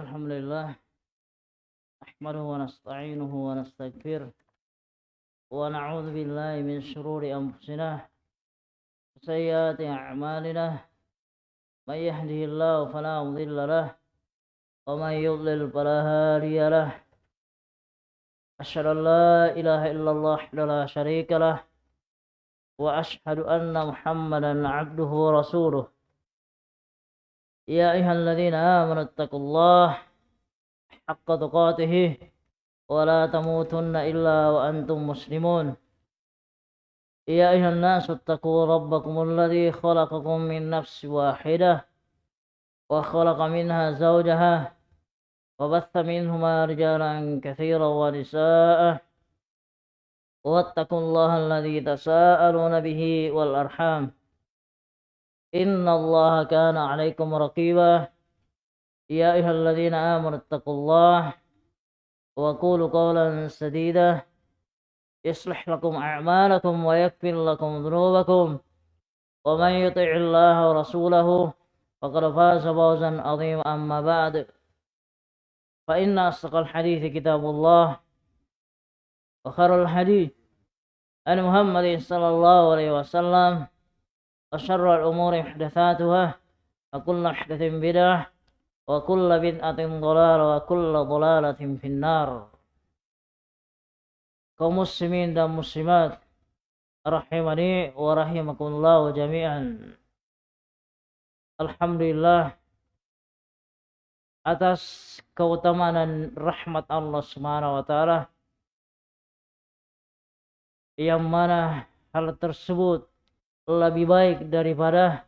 الحمد لله نحمده ونستعينه ونستغفره ونعوذ بالله من شرور أنفسنا وسيئات أعمالنا. من يهده الله فلا مضل له ومن يضلل فلا هادي له. أشهد أن لا إله إلا الله لا شريك له وأشهد أن محمدا عبده ورسوله. يا أيها الذين آمنوا اتقوا الله حق تقاته ولا تموتن إلا وأنتم مسلمون. يا أيها الناس اتقوا ربكم الذي خلقكم من نفس واحدة وخلق منها زوجها وبث منهما رجالا كثيرا ونساء واتقوا الله الذي تساءلون به والأرحام. إن الله كان عليكم رقيبا. يا أيها الذين آمنوا اتقوا الله وقولوا قولا سديدا. يصلح لكم أعمالكم ويكفر لكم ذنوبكم. ومن يطع الله ورسوله فقد فاز فوزا عظيما. أما بعد فإن أصدق الحديث كتاب الله وخير الحديث عن محمد صلى الله عليه وسلم. وشر الأمور محدثاتها وكل محدث بدعة وكل بدعة ضلالة وكل ضلالة في النار kaum muslimin dan muslimat rahimani wa rahimakumullah jami'an Alhamdulillah atas keutamaan dan rahmat Allah Subhanahu wa taala yang mana hal tersebut lebih baik daripada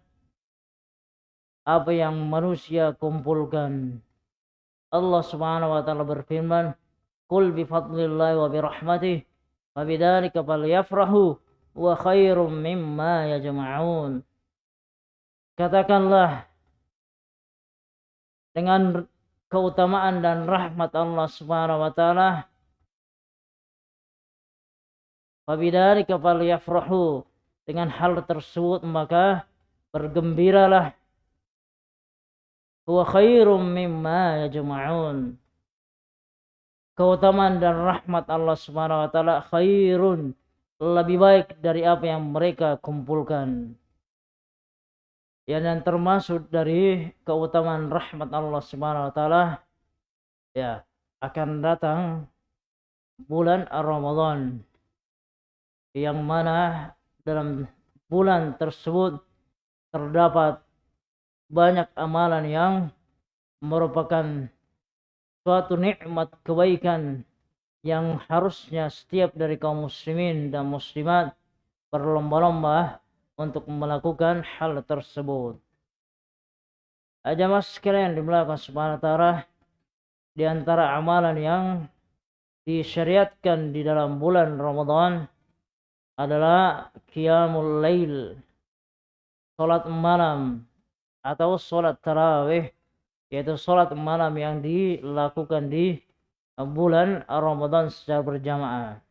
apa yang manusia kumpulkan. Allah Subhanahu wa taala berfirman, "Qul bi fadlillahi wa bi rahmatih wa bidzalika falyafrahu wa khairum mimma yajma'un." Katakanlah dengan keutamaan dan rahmat Allah Subhanahu wa taala Wabidzalika falyafrahu dengan hal tersebut maka bergembiralah. Huwa khairum mimma yajma'un. Keutamaan dan rahmat Allah Subhanahu wa taala khairun. Lebih baik dari apa yang mereka kumpulkan. Ya dan termasuk dari keutamaan rahmat Allah Subhanahu wa taala ya akan datang bulan Ramadan. Yang mana dalam bulan tersebut terdapat banyak amalan yang merupakan suatu nikmat kebaikan yang harusnya setiap dari kaum muslimin dan muslimat berlomba-lomba untuk melakukan hal tersebut. mas sekalian subhanahu wa ta'ala di antara amalan yang disyariatkan di dalam bulan Ramadan adalah qiyamul lail salat malam atau salat tarawih yaitu salat malam yang dilakukan di bulan Ramadan secara berjamaah.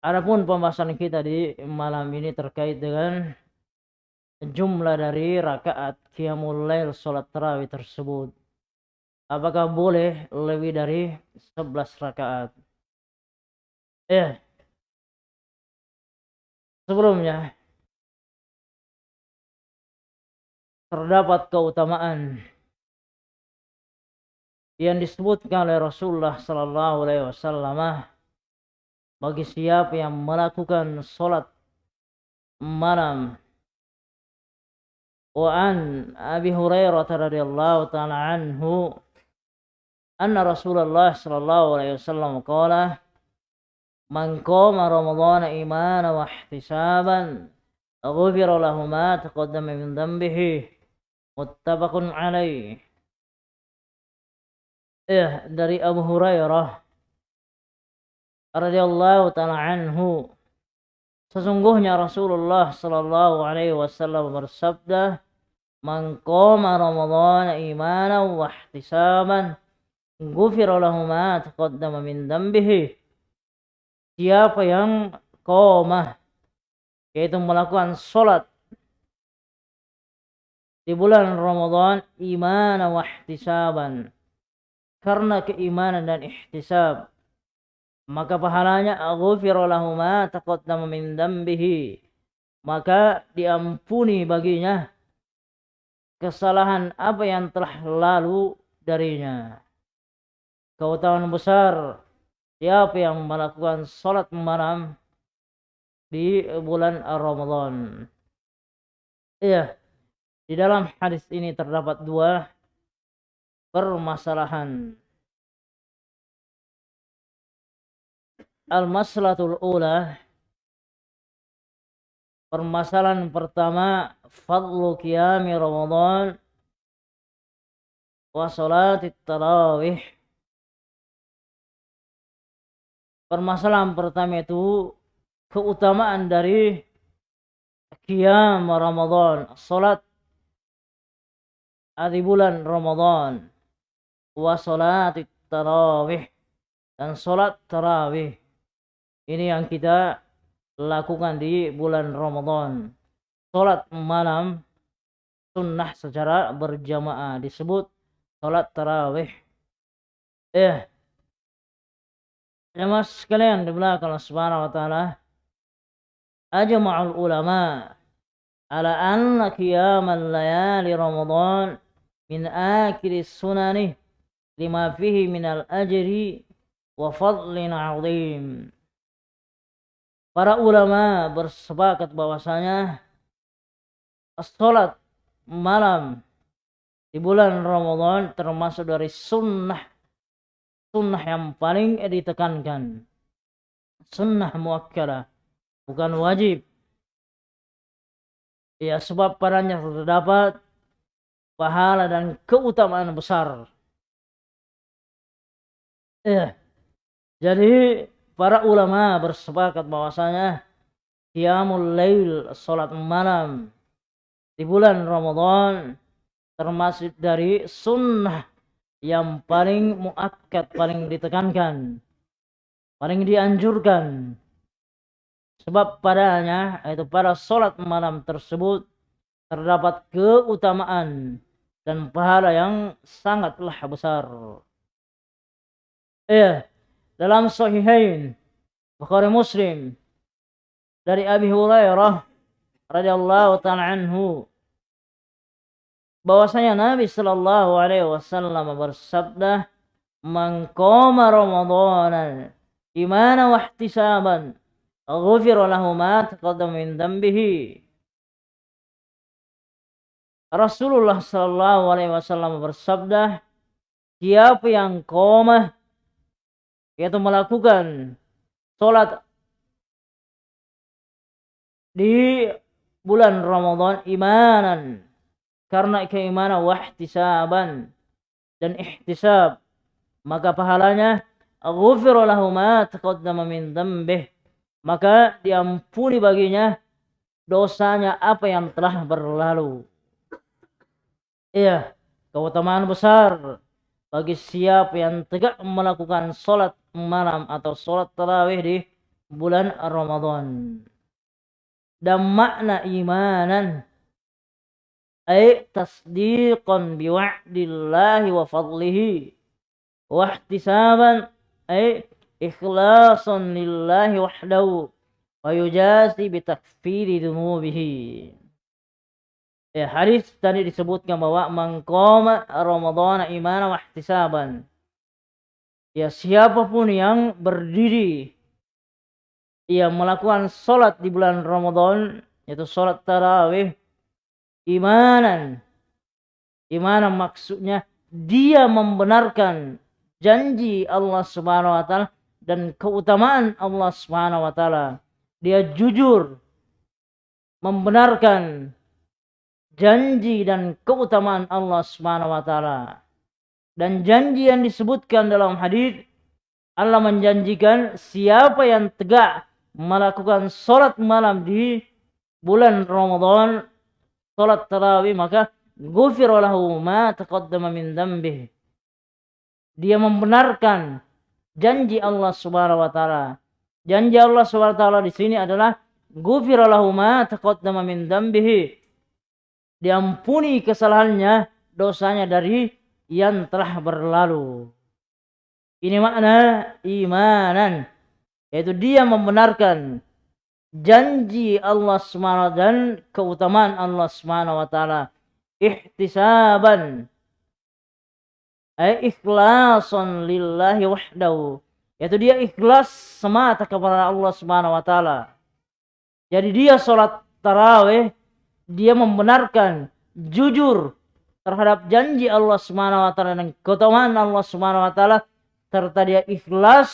Adapun pembahasan kita di malam ini terkait dengan jumlah dari rakaat qiyamul lail salat tarawih tersebut. Apakah boleh lebih dari 11 rakaat? Eh, sebelumnya terdapat keutamaan yang disebutkan oleh Rasulullah sallallahu alaihi wasallam bagi siapa yang melakukan salat malam. Wa an Abi Hurairah radhiyallahu taala anhu anna Rasulullah sallallahu alaihi wasallam qala Qama Ramadhan imanan wa ihtisaban ghufira lahu ma taqaddama min dhanbihi muttafaqun alaih. Eh dari Abu Hurairah radhiyallahu taala anhu sesungguhnya Rasulullah sallallahu alaihi wasallam bersabda Man qama Ramadhan imanan wa ihtisaban ghufira lahu ma taqaddama min dhanbihi siapa yang qomah yaitu melakukan sholat di bulan Ramadan iman wa ihtisaban. Karena keimanan dan ihtisab maka pahalanya ghufira lahu ma taqaddama min dambihi. Maka diampuni baginya kesalahan apa yang telah lalu darinya. Keutamaan besar siapa yang melakukan salat malam di bulan Ramadan iya di dalam hadis ini terdapat dua permasalahan. Al-maslatul ula Permasalahan pertama Fadlu qiyami Ramadan Wa salatit tarawih Permasalahan pertama itu Keutamaan dari Qiyam Ramadan Salat di bulan Ramadan wa salat tarawih dan salat tarawih. Ini yang kita lakukan di bulan Ramadan. Salat malam sunnah secara berjamaah disebut salat tarawih. Eh Jemaah sekalian di belakang Allah Subhanahu wa taala ajma'ul ulama ala anna qiyamal layali Ramadan min akhir sunani lima fihi minal ajri wa fadlin azim. Para ulama bersepakat bahwasanya salat malam di bulan Ramadan termasuk dari sunnah sunnah yang paling ditekankan sunnah muakkadah bukan wajib ya sebab padanya terdapat pahala dan keutamaan besar. Ya. Jadi para ulama bersepakat bahwasanya qiyamul lail salat malam di bulan Ramadan termasuk dari sunnah yang paling muakkad, paling ditekankan, paling dianjurkan. Sebab padanya, yaitu pada salat malam tersebut, terdapat keutamaan dan pahala yang sangatlah besar. Iya, dalam Sahihain Bukhari Muslim dari Abi Hurairah radhiyallahu taala anhu bahwasanya Nabi sallallahu alaihi wasallam bersabda man qama ramadanan imana wa ihtisaban ghufira lahu ma taqaddama min dhanbihi. Rasulullah Shallallahu Alaihi Wasallam bersabda, siapa yang koma yaitu melakukan sholat di bulan Ramadan imanan karena keimanan wahtisaban dan ihtisab maka pahalanya ghufira lahu ma taqaddama min dhanbih maka diampuni baginya dosanya apa yang telah berlalu Iya, keutamaan besar bagi siapa yang tegak melakukan sholat malam atau sholat tarawih di bulan Ramadan. Dan makna imanan ay tasdiqan biwa'dillahi wa fadlihi. Wa ihtisaban ay ikhlasan lillahi wahdahu. Wa yujasi bitakfiri dunubihi. Ya, hadis tadi disebutkan bahwa mengkoma Ramadan iman wa ihtisaban. Ya, siapa pun yang berdiri yang melakukan sholat di bulan Ramadan yaitu sholat tarawih imanan imanan maksudnya dia membenarkan janji Allah Subhanahu wa taala dan keutamaan Allah Subhanahu wa taala dia jujur membenarkan janji dan keutamaan Allah Subhanahu wa taala. Dan janji yang disebutkan dalam hadis Allah menjanjikan siapa yang tegak melakukan sholat malam di bulan Ramadan, sholat tarawih maka ghufira lahu ma taqaddama min dhanbih. Dia membenarkan janji Allah Subhanahu wa taala. Janji Allah Subhanahu wa taala di sini adalah ghufira lahu ma taqaddama min dhanbihi diampuni kesalahannya, dosanya dari yang telah berlalu. Ini makna imanan, yaitu dia membenarkan janji Allah SWT dan keutamaan Allah SWT. Ihtisaban ay ikhlasan lillahi wahdahu yaitu dia ikhlas semata kepada Allah Subhanahu wa taala. Jadi dia salat tarawih dia membenarkan jujur terhadap janji Allah Subhanahu wa taala dan keutamaan Allah Subhanahu wa taala serta dia ikhlas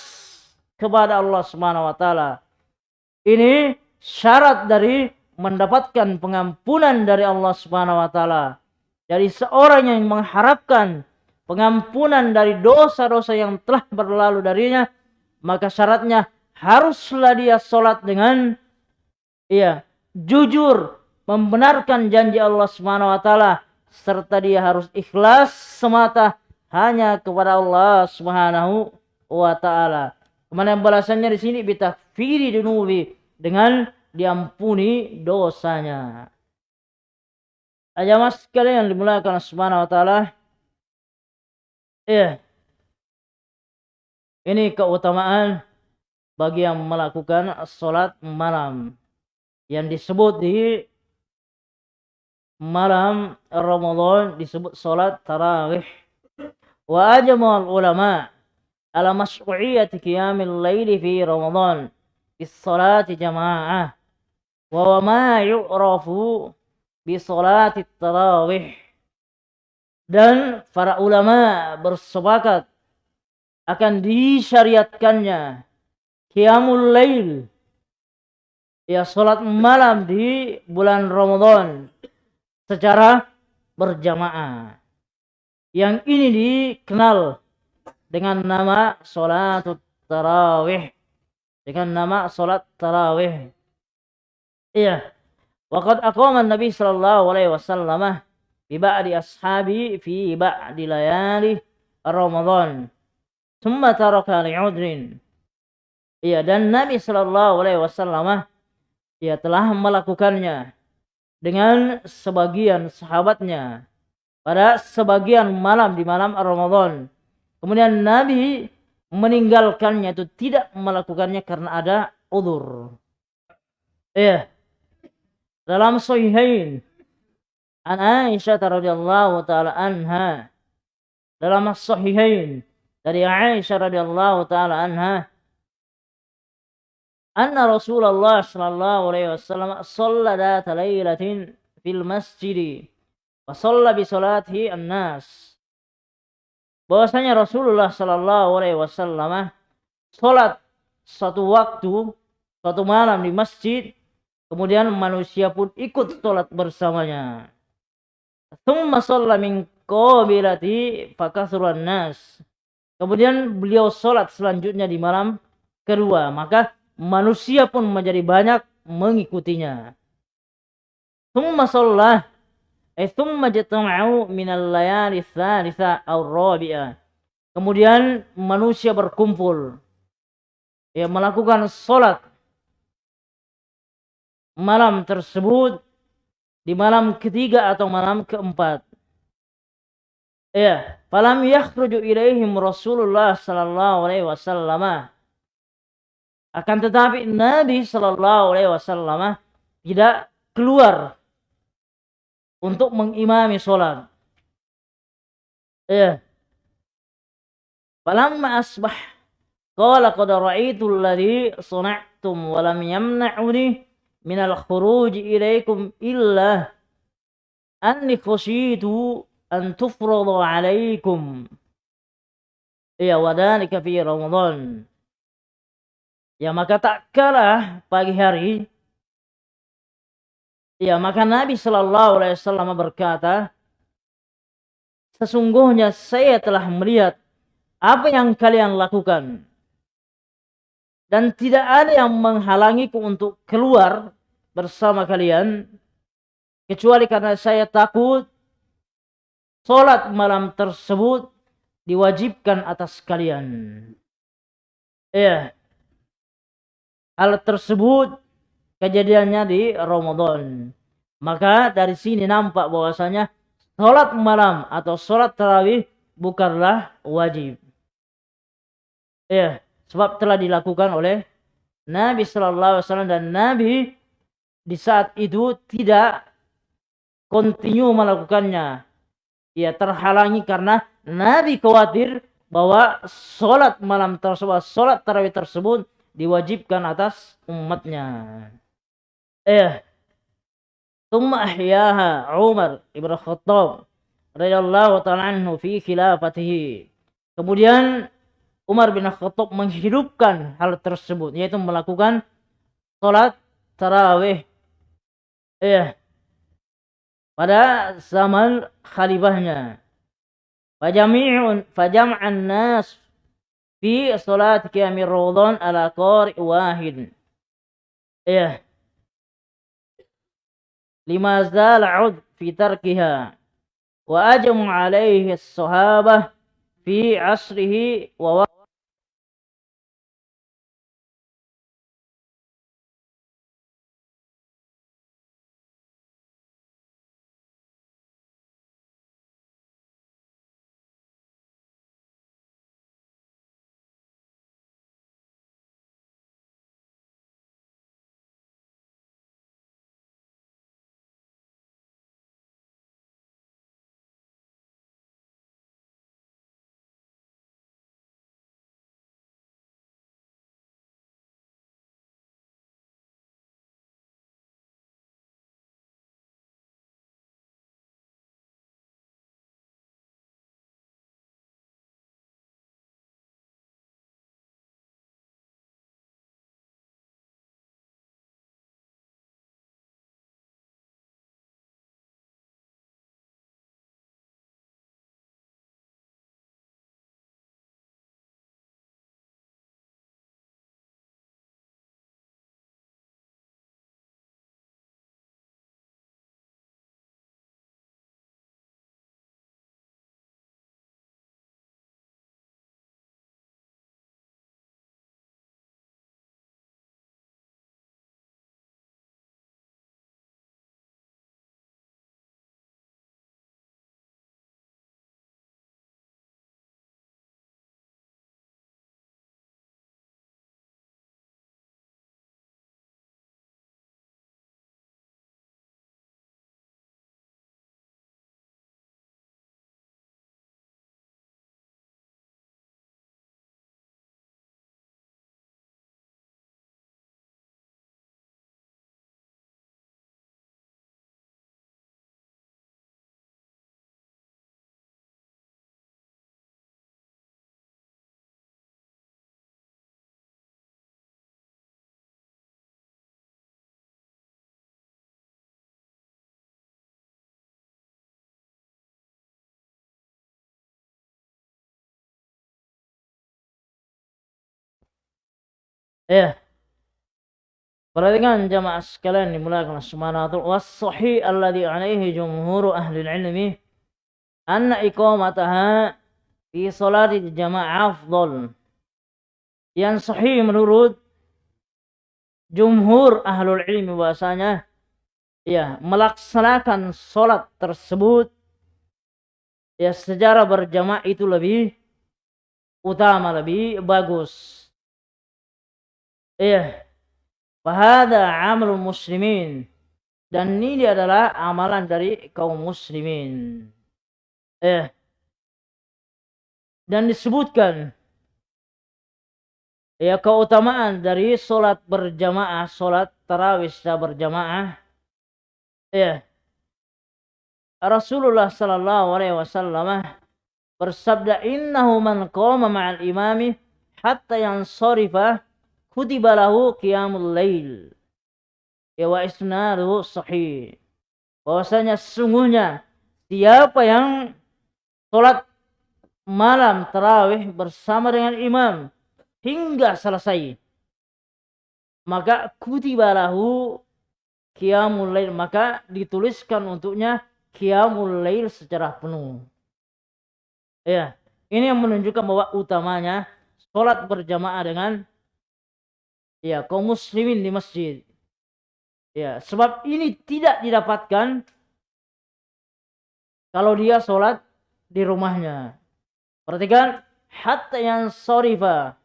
kepada Allah Subhanahu wa taala. Ini syarat dari mendapatkan pengampunan dari Allah Subhanahu wa taala. Jadi seorang yang mengharapkan pengampunan dari dosa-dosa yang telah berlalu darinya, maka syaratnya haruslah dia sholat dengan iya jujur membenarkan janji Allah Subhanahu wa taala serta dia harus ikhlas semata hanya kepada Allah Subhanahu wa taala. Kemudian balasannya di sini bitakfiri dunubi dengan diampuni dosanya. Aja mas kalian dimulakan Subhanahu wa taala Iya. Ini keutamaan bagi yang melakukan sholat malam. Yang disebut di malam Ramadan disebut sholat tarawih. Wa ajmal ulama ala mas'u'iyati qiyamil laili fi Ramadan. Bis salati jama'ah wa ma yu'rafu bi salati tarawih. Dan para ulama bersepakat akan disyariatkannya qiyamul lail. Ya salat malam di bulan Ramadan secara berjamaah. Yang ini dikenal dengan nama salat tarawih. Dengan nama salat tarawih. Iya. Waqad aqama Nabi sallallahu alaihi wasallam bi ba'di ashabi fi ba'di layali Ramadan. Thumma taraka li'udrin. Iya, dan Nabi Shallallahu alaihi wasallam ia telah melakukannya dengan sebagian sahabatnya pada sebagian malam di malam Ramadan. Kemudian Nabi meninggalkannya itu tidak melakukannya karena ada udur. Iya. Dalam Sahihain An Aisyah radhiyallahu taala anha dalam as-sahihain dari Aisyah radhiyallahu taala anha anna Rasulullah sallallahu alaihi wasallam shalla dat lailatin fil masjid wa shalla bi salatihi an-nas bahwasanya Rasulullah sallallahu alaihi wasallam salat satu waktu satu malam di masjid kemudian manusia pun ikut salat bersamanya Thumma shalla min qabilati fakathuran nas. Kemudian beliau sholat selanjutnya di malam kedua. Maka manusia pun menjadi banyak mengikutinya. Thumma shalla eh thumma jatama'u minal layali thalitha aw. Kemudian manusia berkumpul ya melakukan sholat malam tersebut di malam ketiga atau malam keempat. Ya, falam yakhruju ilaihim Rasulullah sallallahu alaihi wasallam. Akan tetapi Nabi sallallahu alaihi wasallam tidak keluar untuk mengimami sholat. Ya. Falamma asbah qala qad ra'aytu alladhi sana'tum wa lam yamna'uni minal khuruj ilaikum illa anni khasyitu an tufrada alaikum ya wadhalika fi ramadan ya maka tak kalah pagi hari ya maka Nabi sallallahu alaihi wasallam berkata sesungguhnya saya telah melihat apa yang kalian lakukan dan tidak ada yang menghalangiku untuk keluar bersama kalian kecuali karena saya takut sholat malam tersebut diwajibkan atas kalian. Ya, hal tersebut kejadiannya di Ramadan. Maka dari sini nampak bahwasanya sholat malam atau sholat tarawih bukanlah wajib. Ya, sebab telah dilakukan oleh Nabi Shallallahu Alaihi Wasallam dan Nabi di saat itu tidak kontinu melakukannya. Ya terhalangi karena Nabi khawatir bahwa sholat malam tersebut, sholat tarawih tersebut diwajibkan atas umatnya. Iya. Thumma ahyaha Umar Ibn Khattab radhiyallahu ta'ala anhu fi khilafatihi. Kemudian Umar bin Khattab menghidupkan hal tersebut yaitu melakukan salat tarawih. Iya. Pada zaman khalifahnya. Fajami'un fajam'an nas fi salat qiyamir Ramadan ala qari wahid. Iya lima zal ud fi tarkiha wa ajmu alaihi sahabah fi asrihi Ya. Perhatikan jamaah sekalian dimulakan subhanahu wa was-sahih alladhi alaihi jumhur ahli ilmi anna iqamataha fi salati jamaah afdal. Yang sahih menurut jumhur ahlul ilmi bahasanya ya melaksanakan salat tersebut ya secara berjamaah itu lebih utama lebih bagus Iya. Wahada amal muslimin. Dan ini adalah amalan dari kaum muslimin. Eh. Dan disebutkan ya keutamaan dari solat berjamaah, solat tarawih secara berjamaah. Ya. Rasulullah sallallahu alaihi wasallam bersabda innahu man qama ma'al imami hatta yansarifa kutiba lahu qiyamul lail. Ya wa isnaduhu sahih. Bahwasanya sesungguhnya siapa yang sholat malam tarawih bersama dengan imam hingga selesai maka kutiba lahu qiyamul lail. Maka dituliskan untuknya qiyamul lail secara penuh. Ya ini yang menunjukkan bahwa utamanya sholat berjamaah dengan ya kaum muslimin di masjid. Ya, sebab ini tidak didapatkan kalau dia sholat di rumahnya. Perhatikan, hatta yang sorifa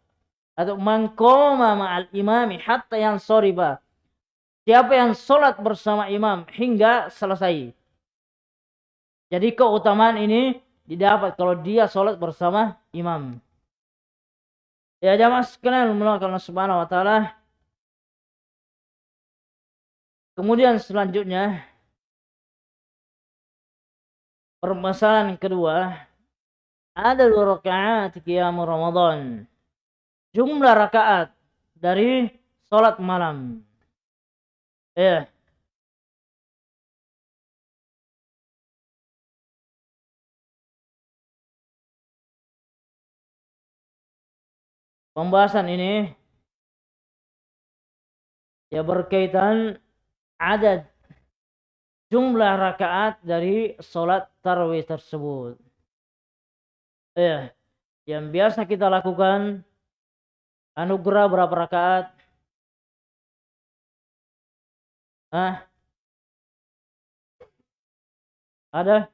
atau mangkoma ma'al imami hatta yang sorifa. Siapa yang sholat bersama imam hingga selesai. Jadi keutamaan ini didapat kalau dia sholat bersama imam. Ya jamaah sekalian menolak Allah Subhanahu wa taala Kemudian selanjutnya permasalahan kedua ada dua rakaat qiyam Ramadan. Jumlah rakaat dari salat malam. Ya. Pembahasan ini ya berkaitan adad jumlah rakaat dari sholat tarawih tersebut. Ya, yang biasa kita lakukan anugerah berapa rakaat? Ah, ada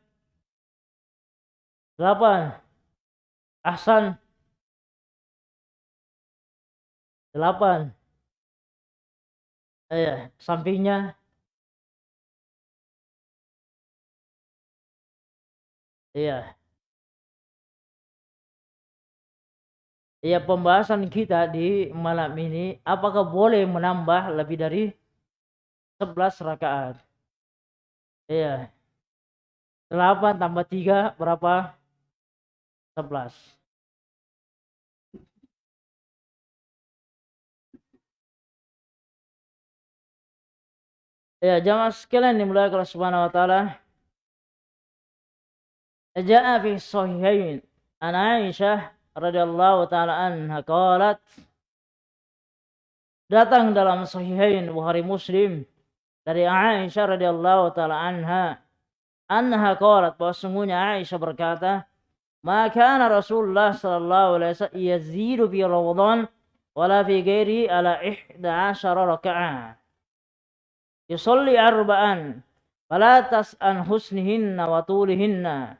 delapan. Ahsan delapan Iya, sampingnya Iya. Iya, pembahasan kita di malam ini apakah boleh menambah lebih dari 11 rakaat? Iya. 8 tambah 3 berapa? 11. Ya, jamaah sekalian dimulai Allah Subhanahu wa taala. Ja'a fi sahihain. An Aisyah radhiyallahu taala anha qalat. Datang dalam sahihain Bukhari Muslim dari Aisyah radhiyallahu taala anha. Anha qalat bahwa sungguhnya Aisyah berkata ma kana Rasulullah sallallahu alaihi wasallam yazidu fi Ramadan wala fi ghairi ala 11 raka'ah يصلي أربعا فلا تسأل عن حسنهن وطولهن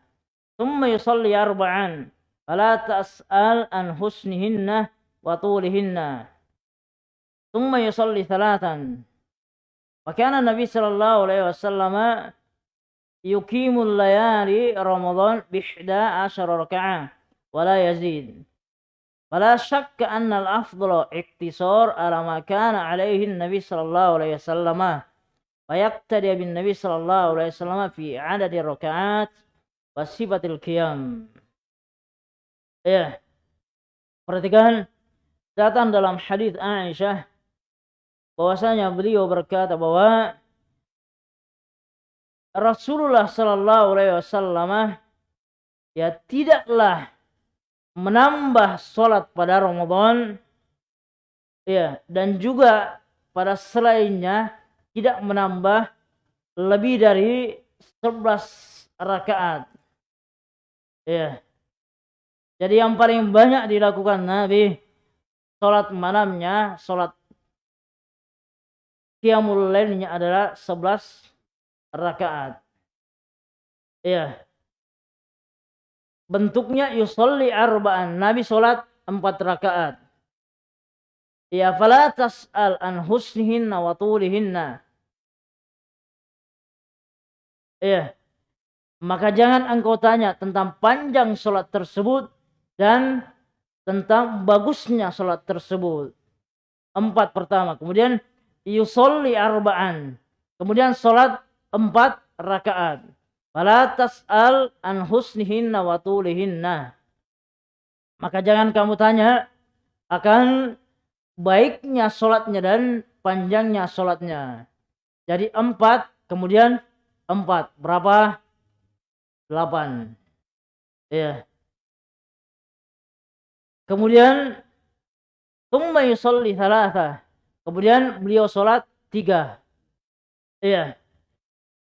ثم يصلي أربعا فلا تسأل عن حسنهن وطولهن ثم يصلي ثلاثا. وكان النبي صلى الله عليه وسلم يقيم الليالي رمضان بإحدى عشر ركعة ولا يزيد. فلا شك أن الأفضل اقتصار على ما كان عليه النبي صلى الله عليه وسلم. فيقتدي بالنبي صلى الله عليه وسلم في عدد الركعات وصفة القيام ya perhatikan datang dalam hadis Aisyah bahwasanya beliau berkata bahwa Rasulullah sallallahu alaihi wasallam ya tidaklah menambah salat pada Ramadan ya dan juga pada selainnya tidak menambah lebih dari 11 rakaat. Ya. Jadi yang paling banyak dilakukan Nabi salat malamnya, salat qiyamul lailnya adalah 11 rakaat. Ya. Bentuknya yusolli arba'an. Nabi salat 4 rakaat. Ya fala tas'al an husnihinna wa tulihinna. Ya. Maka jangan engkau tanya tentang panjang sholat tersebut dan tentang bagusnya sholat tersebut. Empat pertama. Kemudian yusolli arba'an. Kemudian sholat empat rakaat. Fala tas'al an husnihinna wa tulihinna. Maka jangan kamu tanya akan baiknya sholatnya dan panjangnya sholatnya. Jadi empat, kemudian empat. Berapa? Delapan. Ya. Kemudian Tumma yusalli thalatha. Kemudian beliau sholat tiga. Iya.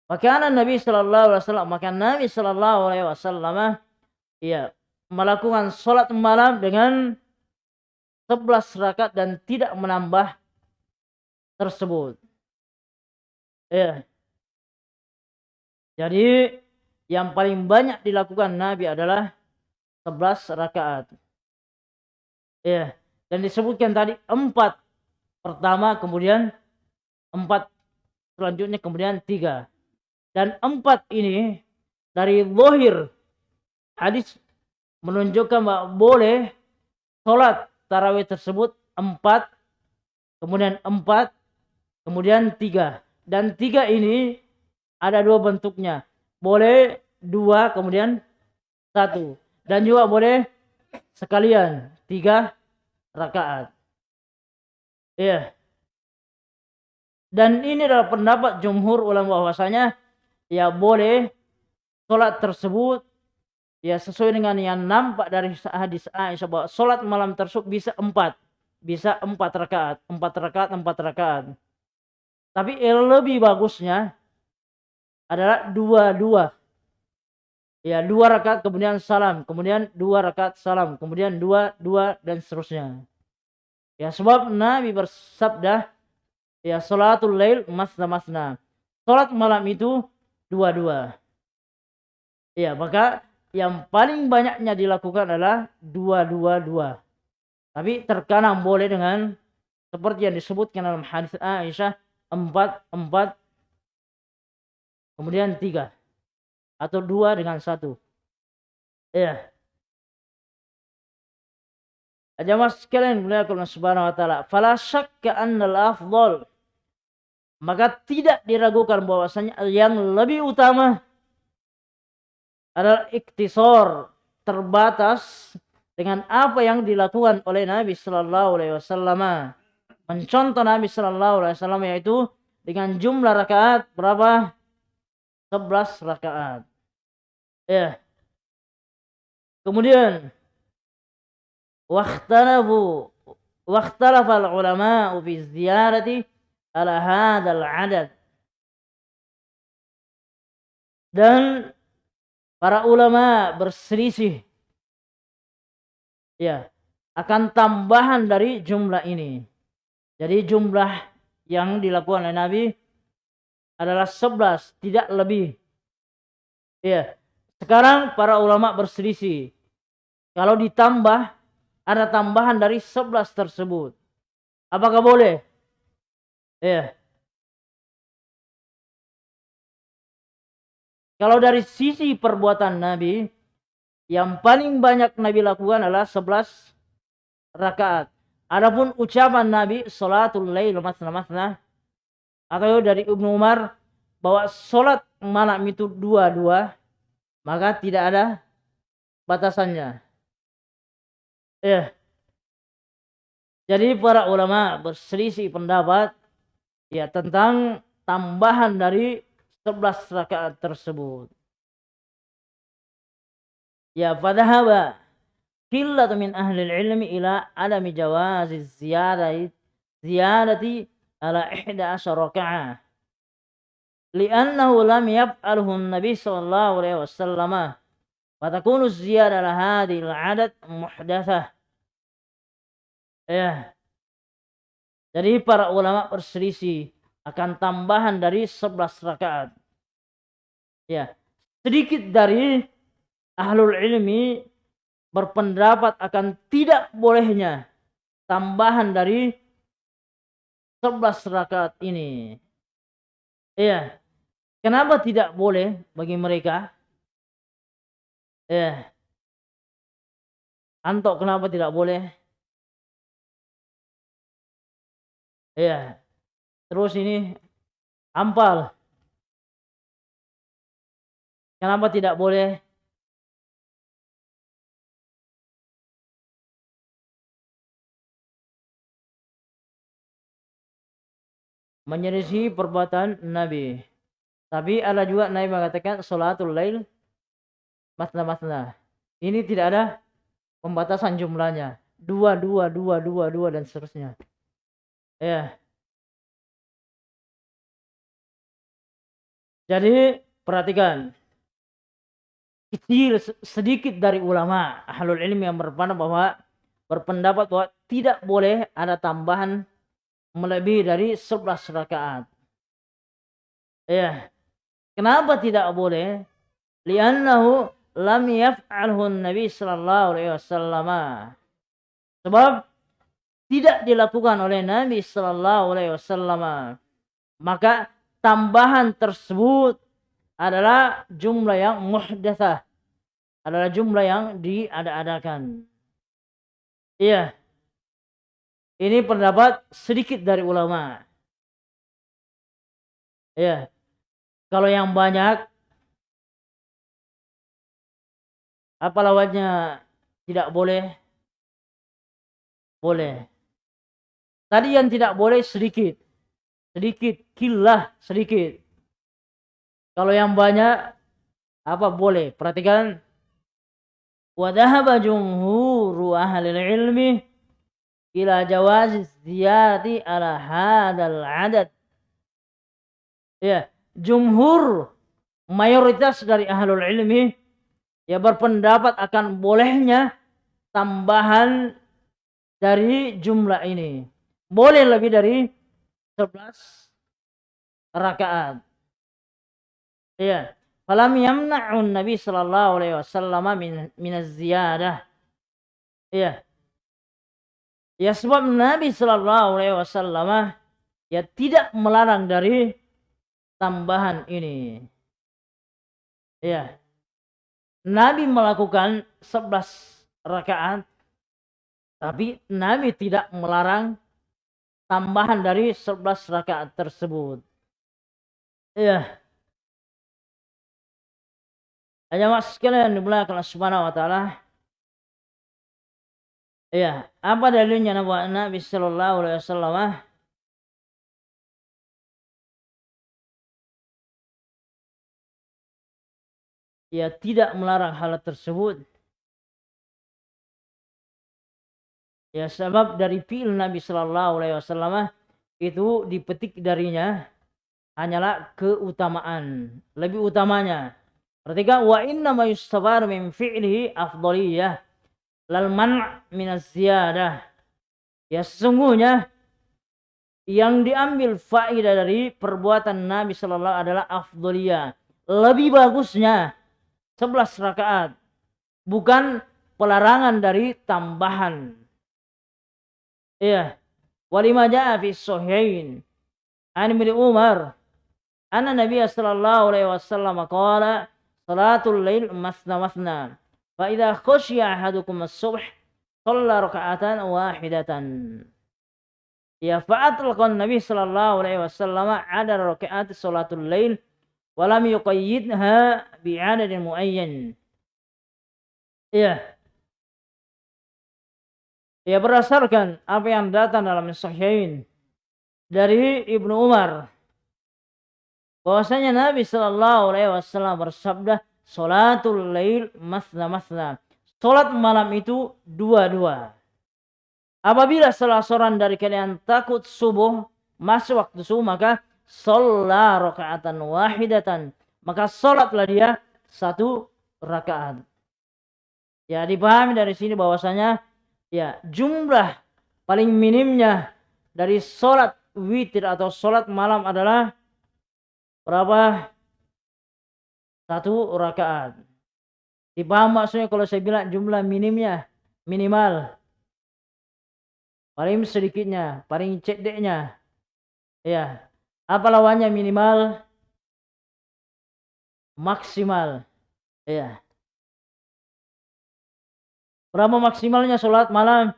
Maka Nabi Sallallahu Alaihi Wasallam, maka Nabi Sallallahu Alaihi Wasallam, iya, melakukan sholat malam dengan 11 rakaat dan tidak menambah tersebut. Ya. Jadi yang paling banyak dilakukan Nabi adalah 11 rakaat. Ya. Dan disebutkan tadi empat pertama kemudian empat selanjutnya kemudian tiga. Dan empat ini dari zahir hadis menunjukkan bahwa boleh sholat tarawih tersebut empat, kemudian empat, kemudian tiga. Dan tiga ini ada dua bentuknya. Boleh dua, kemudian satu. Dan juga boleh sekalian tiga rakaat. Iya. Dan ini adalah pendapat jumhur ulama bahwasanya ya boleh sholat tersebut ya sesuai dengan yang nampak dari hadis Aisyah bahwa sholat malam tersebut bisa empat bisa empat rakaat empat rakaat empat rakaat tapi yang lebih bagusnya adalah dua dua ya dua rakaat kemudian salam kemudian dua rakaat salam kemudian dua dua dan seterusnya ya sebab Nabi bersabda ya salatul lail masna masna. Salat malam itu dua-dua. Ya, maka yang paling banyaknya dilakukan adalah dua-dua-dua. Tapi terkadang boleh dengan seperti yang disebutkan dalam hadis Aisyah empat empat kemudian tiga atau dua dengan satu. Ya. Jamaah sekalian Allah Subhanahu wa taala, fala syakka anna al-afdal maka tidak diragukan bahwasanya yang lebih utama adalah iktisor terbatas dengan apa yang dilakukan oleh Nabi Shallallahu Alaihi Wasallam. Mencontoh Nabi Shallallahu Alaihi Wasallam yaitu dengan jumlah rakaat berapa? 11 rakaat. Ya. Kemudian waktarabu waktarafal ulama fi ziyarati ala hadzal adad dan para ulama berselisih ya akan tambahan dari jumlah ini. Jadi jumlah yang dilakukan oleh Nabi adalah 11, tidak lebih. Ya. Sekarang para ulama berselisih. Kalau ditambah ada tambahan dari 11 tersebut. Apakah boleh? Ya. Kalau dari sisi perbuatan Nabi, yang paling banyak Nabi lakukan adalah 11 rakaat. Adapun ucapan Nabi salatul lail masna masna atau dari Ibnu Umar bahwa salat malam itu dua-dua maka tidak ada batasannya. Ya. Jadi para ulama berselisih pendapat ya tentang tambahan dari 11 rakaat tersebut. Ya fadhaba qillat min ahli ilmi ila alami jawazi ziyadati ala ihda asyara li'annahu lam yab'alhun nabi sallallahu alaihi wasallam. Wa takunu ziyad ala hadil al-'adad muhdatsah. Ya jadi para ulama berselisih akan tambahan dari 11 rakaat. Ya. Sedikit dari ahlul ilmi berpendapat akan tidak bolehnya tambahan dari 11 rakaat ini. Ya. Kenapa tidak boleh bagi mereka? Ya. Antok kenapa tidak boleh? Iya. Terus ini ampal. Kenapa tidak boleh? Menyelisih perbuatan Nabi. Tapi ada juga Nabi mengatakan salatul lail masna masna. Ini tidak ada pembatasan jumlahnya. Dua, dua, dua, dua, dua dan seterusnya. Ya. Jadi perhatikan. Kecil sedikit dari ulama ahlul ilmi yang berpendapat bahwa berpendapat bahwa tidak boleh ada tambahan melebihi dari 11 rakaat. Ya. Kenapa tidak boleh? Li'annahu lam yaf'alhu Nabi sallallahu alaihi wasallam. Sebab tidak dilakukan oleh Nabi sallallahu alaihi wasallam. Maka tambahan tersebut adalah jumlah yang muhdatsah. Adalah jumlah yang diada-adakan. Iya. Ini pendapat sedikit dari ulama. Iya. Kalau yang banyak apa lawannya tidak boleh? Boleh. Tadi yang tidak boleh sedikit. Sedikit, kilah sedikit. Kalau yang banyak apa boleh? Perhatikan. Wa dhahaba jumhuru ahli ilmi ila jawaz ziyadati ala hadal adad. Ya, jumhur mayoritas dari ahlul ilmi ya berpendapat akan bolehnya tambahan dari jumlah ini. Boleh lebih dari 11 rakaat. Ya. Falam yamna'un Nabi sallallahu alaihi wasallam min min ziyadah. Ya. Ya sebab Nabi sallallahu alaihi wasallam ya tidak melarang dari tambahan ini. Ya. Nabi melakukan 11 rakaat tapi Nabi tidak melarang tambahan dari 11 rakaat tersebut. Iya. Hanya mas sekalian dimulakan Allah Subhanahu wa taala. Iya, apa dalilnya Nabi sallallahu alaihi wasallam? Ya tidak melarang hal tersebut Ya sebab dari fi'il Nabi Shallallahu Alaihi Wasallam itu dipetik darinya hanyalah keutamaan, lebih utamanya. Perhatikan wa inna ma yustabar min fi'lihi afdaliyah lal man'. Ya sesungguhnya yang diambil faedah dari perbuatan Nabi Shallallahu adalah afdaliyah, lebih bagusnya 11 rakaat, bukan pelarangan dari tambahan. Iya. Walima ja'a fi sahihain. An Umar anna Nabi sallallahu alaihi wasallam qala salatul lail masna masna. Khashiya ahadukum as-subh shalla raka'atan wahidatan. Ya fa'atlaqan Nabi sallallahu alaihi wasallam ada rakaat salatul lail wa lam yuqayyidha bi'adadin muayyan. Iya. Ya berdasarkan apa yang datang dalam Sahihain dari Ibnu Umar bahwasanya Nabi Shallallahu Alaihi Wasallam bersabda Salatul lail masna masna. Salat malam itu dua-dua. Apabila salah seorang dari kalian takut subuh masuk waktu subuh maka sholat rakaatan wahidatan maka salatlah dia satu rakaat. Ya dipahami dari sini bahwasanya ya jumlah paling minimnya dari sholat witir atau sholat malam adalah berapa? Satu rakaat. Dipaham maksudnya kalau saya bilang jumlah minimnya, minimal. Paling sedikitnya, paling cedeknya. Ya. Apa lawannya minimal? Maksimal. Ya. Berapa maksimalnya sholat malam?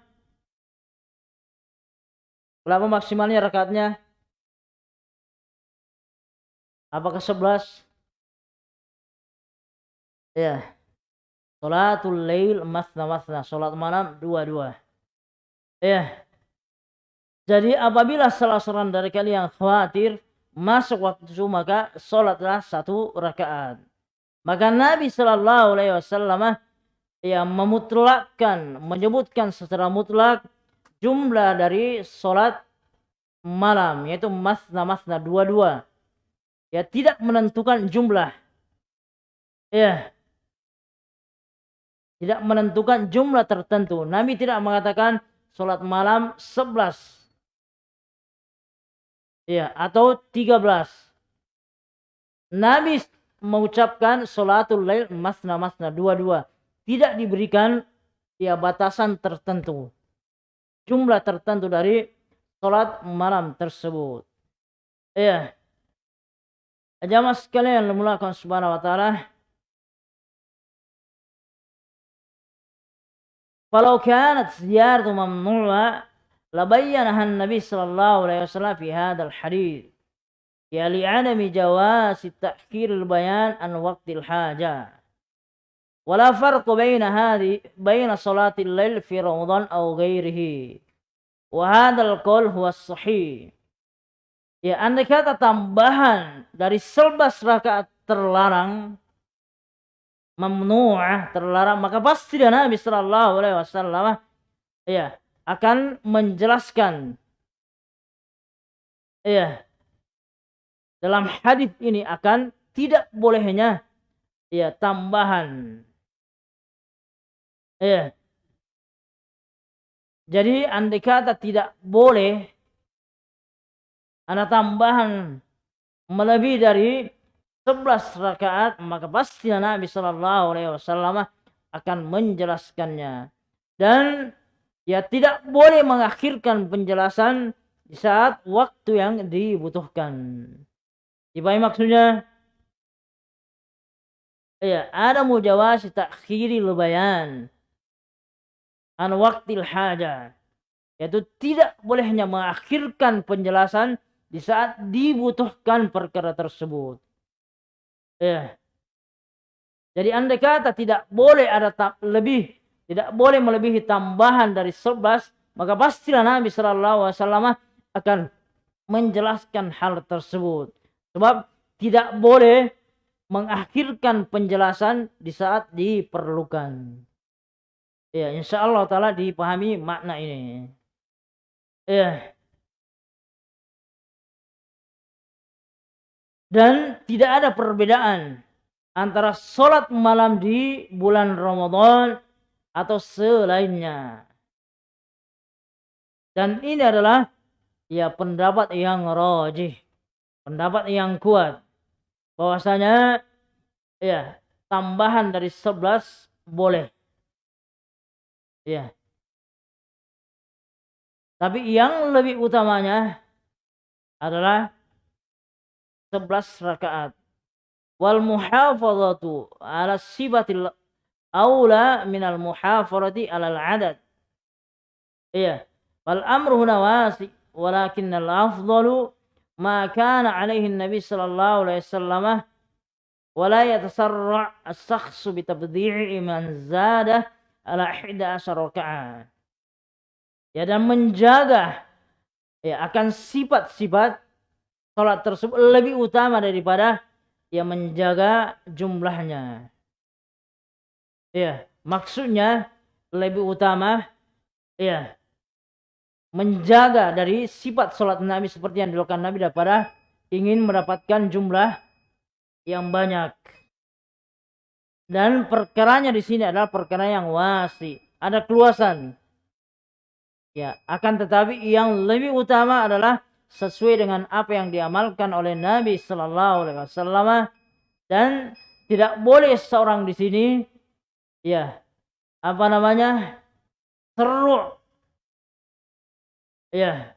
Berapa maksimalnya rakaatnya? Apakah sebelas? Ya. Sholatul lail masna masna. Sholat malam dua-dua. Ya. Jadi apabila salah seorang dari kalian khawatir masuk waktu subuh maka sholatlah satu rakaat. Maka Nabi Shallallahu Alaihi Wasallam yang memutlakkan, menyebutkan secara mutlak jumlah dari sholat malam, yaitu masna-masna dua-dua. Ya, tidak menentukan jumlah. Ya. Tidak menentukan jumlah tertentu. Nabi tidak mengatakan sholat malam sebelas. Ya, atau tiga belas. Nabi mengucapkan salatul lail masna masna dua-dua. Tidak diberikan ya batasan tertentu. Jumlah tertentu dari salat malam tersebut. Ya. Jamaah sekalian lemulakan subhanahu wa ta'ala. Kalau kanat ziyaratu mamnu'a labayyanaha Nabi sallallahu alaihi wasallam fi hadzal hadis. Ya li'adami jawasi ta'khiril bayan an waqtil haja. Wala farq baina hadhi baina salatil lail fi ramadan aw ghairihi. Wa hadzal qaul huwa sahih. Ya, andai kata tambahan dari selbas rakaat terlarang mamnu'ah terlarang. Maka pasti Nabi sallallahu alaihi wasallam ya akan menjelaskan. Ya dalam hadis ini akan tidak bolehnya ya tambahan. Ya jadi andai kata tidak boleh ada tambahan melebihi dari 11 rakaat maka pasti Nabi Shallallahu Alaihi Wasallam akan menjelaskannya dan ya tidak boleh mengakhirkan penjelasan di saat waktu yang dibutuhkan. Dipahami maksudnya? Ya, ada mujawasi takhiri lubayan an waktil haja. Yaitu tidak bolehnya mengakhirkan penjelasan di saat dibutuhkan perkara tersebut. Ya. Jadi andai kata tidak boleh ada lebih, tidak boleh melebihi tambahan dari 11, maka pastilah Nabi Shallallahu Alaihi Wasallam akan menjelaskan hal tersebut. Sebab tidak boleh mengakhirkan penjelasan di saat diperlukan. Ya, insya Allah Ta'ala dipahami makna ini. Ya. Dan tidak ada perbedaan antara sholat malam di bulan Ramadan atau selainnya. Dan ini adalah ya pendapat yang rojih pendapat yang kuat bahwasanya ya tambahan dari 11 boleh. Ya. Tapi yang lebih utamanya adalah 11 rakaat. Wal muhafazatu ala sibatil aula minal ala al-adad. Iya. Wal amru huna wasi walakin al-afdalu ما كان عليه النبي صلى الله عليه وسلم ولا يتسرع الشخص بتبديع من زاد على إحدى عشر ركعة ya dan menjaga ya akan sifat-sifat salat tersebut lebih utama daripada ya menjaga jumlahnya ya maksudnya lebih utama ya menjaga dari sifat sholat Nabi seperti yang dilakukan Nabi daripada ingin mendapatkan jumlah yang banyak. Dan perkaranya di sini adalah perkara yang wasi, ada keluasan. Ya, akan tetapi yang lebih utama adalah sesuai dengan apa yang diamalkan oleh Nabi Sallallahu Alaihi Wasallam. Dan tidak boleh seorang di sini, ya, apa namanya, seru ya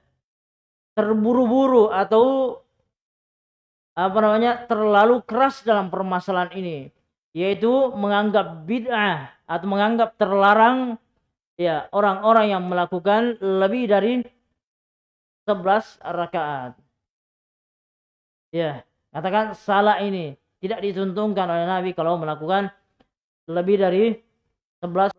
terburu-buru atau apa namanya terlalu keras dalam permasalahan ini yaitu menganggap bid'ah atau menganggap terlarang ya orang-orang yang melakukan lebih dari 11 rakaat. Ya, katakan salah ini tidak dituntunkan oleh Nabi kalau melakukan lebih dari 11